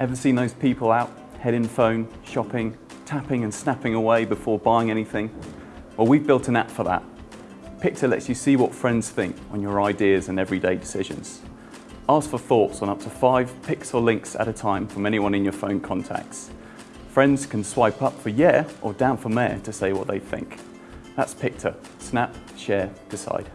Ever seen those people out, head in phone, shopping, tapping and snapping away before buying anything? Well, we've built an app for that. Picta lets you see what friends think on your ideas and everyday decisions. Ask for thoughts on up to five pixel links at a time from anyone in your phone contacts. Friends can swipe up for yeah or down for meh to say what they think. That's Picta. Snap, share, decide.